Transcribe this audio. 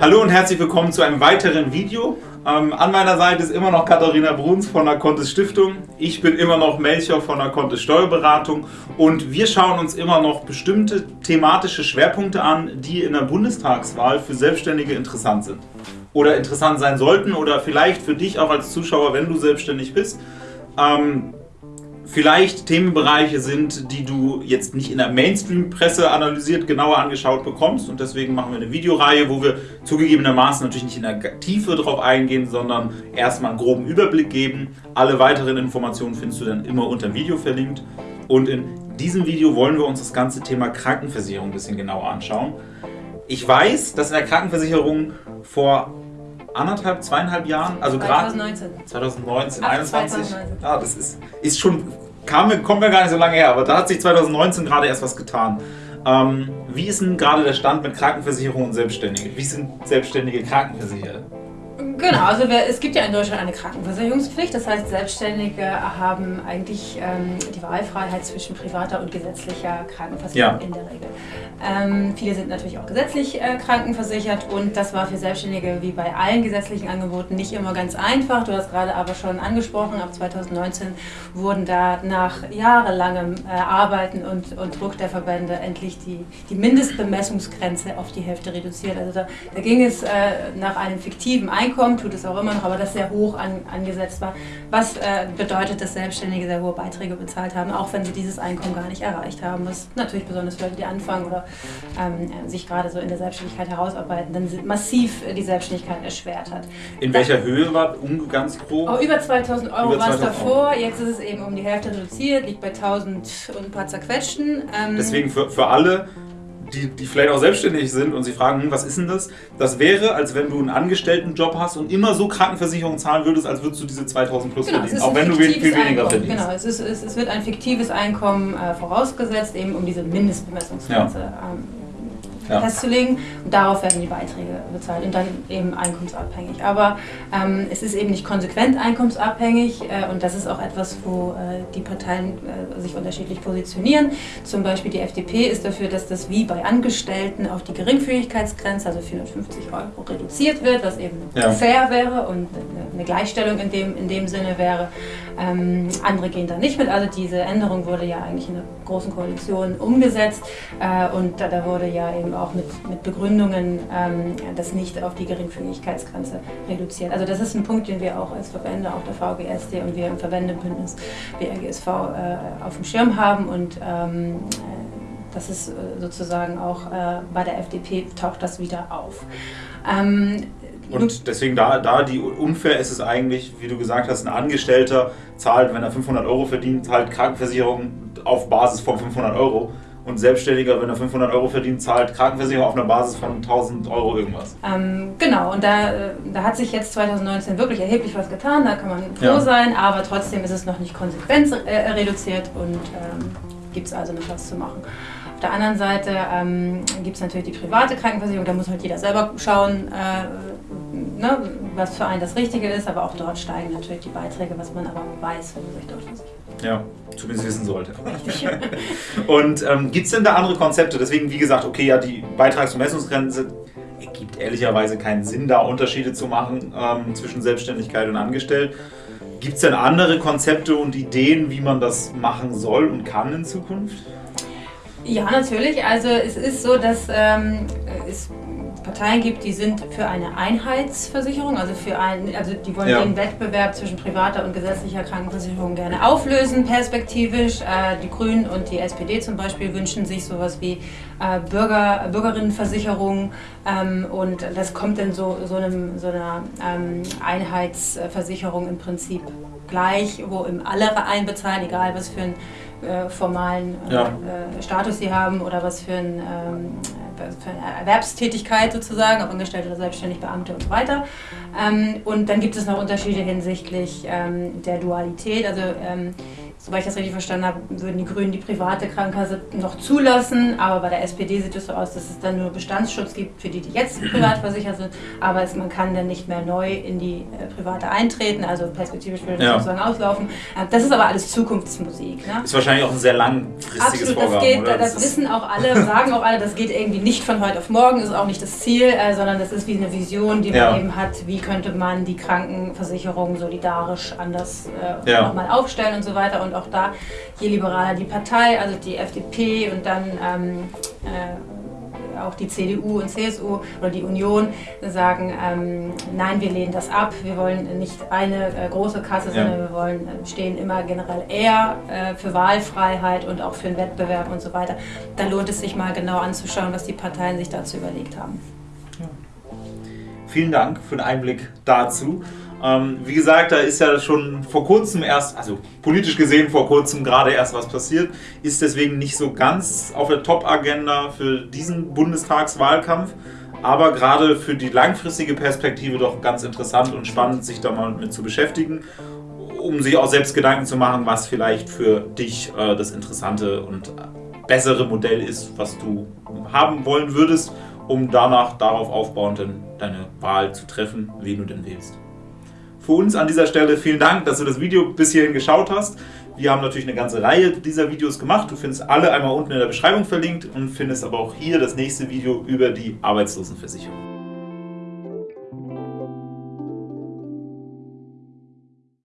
Hallo und herzlich willkommen zu einem weiteren Video. Ähm, an meiner Seite ist immer noch Katharina Bruns von der Contest Stiftung. Ich bin immer noch Melcher von der Contest Steuerberatung und wir schauen uns immer noch bestimmte thematische Schwerpunkte an, die in der Bundestagswahl für Selbstständige interessant sind. Oder interessant sein sollten oder vielleicht für dich auch als Zuschauer, wenn du selbstständig bist. Ähm, vielleicht Themenbereiche sind, die du jetzt nicht in der Mainstream-Presse analysiert, genauer angeschaut bekommst. Und deswegen machen wir eine Videoreihe, wo wir zugegebenermaßen natürlich nicht in der Tiefe drauf eingehen, sondern erstmal einen groben Überblick geben. Alle weiteren Informationen findest du dann immer unter dem Video verlinkt. Und in diesem Video wollen wir uns das ganze Thema Krankenversicherung ein bisschen genauer anschauen. Ich weiß, dass in der Krankenversicherung vor anderthalb, zweieinhalb Jahren, also gerade 2019, 2019 Ach, 21, 2019. ja, das ist, ist schon, kam, kommt mir gar nicht so lange her, aber da hat sich 2019 gerade erst was getan. Ähm, wie ist denn gerade der Stand mit Krankenversicherung und Selbstständige? Wie sind Selbstständige Krankenversicherer? Genau, also wir, es gibt ja in Deutschland eine Krankenversicherungspflicht. Das heißt, Selbstständige haben eigentlich ähm, die Wahlfreiheit zwischen privater und gesetzlicher Krankenversicherung ja. in der Regel. Ähm, viele sind natürlich auch gesetzlich äh, krankenversichert und das war für Selbstständige wie bei allen gesetzlichen Angeboten nicht immer ganz einfach. Du hast gerade aber schon angesprochen, ab 2019 wurden da nach jahrelangem äh, Arbeiten und, und, Druck der Verbände endlich die, die Mindestbemessungsgrenze auf die Hälfte reduziert. Also da, da ging es äh, nach einem fiktiven Einkommen Einkommen, tut es auch immer noch, aber das sehr hoch an, angesetzt war. Was äh, bedeutet, dass Selbstständige sehr hohe Beiträge bezahlt haben, auch wenn sie dieses Einkommen gar nicht erreicht haben. Was natürlich besonders für Leute, die anfangen oder ähm, sich gerade so in der Selbstständigkeit herausarbeiten, dann massiv die Selbstständigkeit erschwert hat. In welcher das, Höhe war um ganz grob? Oh, über 2000 Euro war es davor, jetzt ist es eben um die Hälfte reduziert, liegt bei 1000 und ein paar zerquetschten. Ähm, Deswegen für, für alle die, die vielleicht auch selbstständig sind und sich fragen, hm, was ist denn das? Das wäre, als wenn du einen Angestelltenjob hast und immer so Krankenversicherung zahlen würdest, als würdest du diese 2000 plus genau, verdienen, auch wenn du viel weniger Einkommen. verdienst. Genau, es, ist, es, es, wird ein fiktives Einkommen äh, vorausgesetzt, eben um diese Mindestbemessungsgrenze ja. ähm, ja. festzulegen. Und darauf werden die Beiträge bezahlt und dann eben einkommensabhängig. Aber ähm, es ist eben nicht konsequent einkommensabhängig äh, und das ist auch etwas, wo äh, die Parteien äh, sich unterschiedlich positionieren. Zum Beispiel die FDP ist dafür, dass das wie bei Angestellten auf die Geringfügigkeitsgrenze, also 450 Euro, reduziert wird, was eben ja. fair wäre und eine Gleichstellung in dem, in dem Sinne wäre. Ähm, andere gehen da nicht mit. Also diese Änderung wurde ja eigentlich in der Großen Koalition umgesetzt äh, und da, da wurde ja eben auch mit, mit Begründungen ähm, das nicht auf die Geringfügigkeitsgrenze reduziert. Also das ist ein Punkt, den wir auch als Verbände, auch der VGSD und wir im Verbändebündnis BRGSV äh, auf dem Schirm haben und ähm, das ist äh, sozusagen auch äh, bei der FDP taucht das wieder auf. Ähm, und deswegen da, da die unfair ist es eigentlich, wie du gesagt hast, ein Angestellter zahlt, wenn er 500 Euro verdient, zahlt Krankenversicherung auf Basis von 500 Euro und Selbstständiger, wenn er 500 Euro verdient, zahlt Krankenversicherung auf einer Basis von 1000 Euro irgendwas. Ähm, genau, und da, äh, da hat sich jetzt 2019 wirklich erheblich was getan, da kann man froh ja. sein, aber trotzdem ist es noch nicht konsequent äh, reduziert und ähm, gibt es also noch was zu machen. Auf der anderen Seite ähm, gibt es natürlich die private Krankenversicherung, da muss halt jeder selber schauen, äh, ne, was für einen das Richtige ist, aber auch dort steigen natürlich die Beiträge, was man aber weiß, wenn man sich dort versichert. Ja, zumindest wissen sollte. und ähm, gibt es denn da andere Konzepte? Deswegen, wie gesagt, okay, ja, die Beitrags- und Messungsgrenze ergibt ehrlicherweise keinen Sinn, da Unterschiede zu machen ähm, zwischen Selbstständigkeit und Angestellt. Gibt es denn andere Konzepte und Ideen, wie man das machen soll und kann in Zukunft? Ja, natürlich. Also es ist so, dass ähm, es Parteien gibt, die sind für eine Einheitsversicherung, also für ein, also die wollen ja. den Wettbewerb zwischen privater und gesetzlicher Krankenversicherung gerne auflösen, perspektivisch. Äh, die Grünen und die SPD zum Beispiel wünschen sich sowas wie äh, Bürger, Bürgerinnenversicherung ähm, und das kommt in so, so, einem, so einer ähm, Einheitsversicherung im Prinzip gleich, wo im alle einbezahlen, egal was für einen äh, formalen äh, ja. Äh, Status sie haben oder was für ein ähm, für eine Erwerbstätigkeit sozusagen, ob Angestellte oder selbstständig, Beamte und so weiter. Ähm, und dann gibt es noch Unterschiede hinsichtlich ähm, der Dualität. Also ähm, soweit ich das richtig verstanden habe, würden die Grünen die private Krankenkasse noch zulassen, aber bei der SPD sieht es so aus, dass es dann nur Bestandsschutz gibt für die, die jetzt privat versichert sind, aber es, man kann dann nicht mehr neu in die äh, private eintreten, also perspektivisch würde das ja. sozusagen auslaufen. Äh, das ist aber alles Zukunftsmusik. Ne? Ist wahrscheinlich auch ein sehr langfristiges Absolut, Vorhaben, das, geht, das, das wissen auch alle, sagen auch alle, das geht irgendwie nicht von heute auf morgen, ist auch nicht das Ziel, äh, sondern das ist wie eine Vision, die man ja. eben hat, wie könnte man die Krankenversicherung solidarisch anders äh, ja. nochmal aufstellen und so weiter. Und auch da, je liberaler die Partei, also die FDP und dann ähm, äh, auch die CDU und CSU oder die Union sagen, ähm, nein, wir lehnen das ab, wir wollen nicht eine äh, große Kasse, ja. sondern wir wollen, äh, stehen immer generell eher äh, für Wahlfreiheit und auch für den Wettbewerb und so weiter. Da lohnt es sich mal genau anzuschauen, was die Parteien sich dazu überlegt haben. Vielen Dank für den Einblick dazu. Ähm, wie gesagt, da ist ja schon vor kurzem erst, also politisch gesehen vor kurzem gerade erst was passiert, ist deswegen nicht so ganz auf der Top-Agenda für diesen Bundestagswahlkampf, aber gerade für die langfristige Perspektive doch ganz interessant und spannend, sich da mal mit zu beschäftigen, um sich auch selbst Gedanken zu machen, was vielleicht für dich äh, das interessante und bessere Modell ist, was du haben wollen würdest, um danach darauf aufbauend deine Wahl zu treffen, wen du denn wählst für uns an dieser Stelle vielen Dank, dass du das Video bis hierhin geschaut hast. Wir haben natürlich eine ganze Reihe dieser Videos gemacht. Du findest alle einmal unten in der Beschreibung verlinkt und findest aber auch hier das nächste Video über die Arbeitslosenversicherung.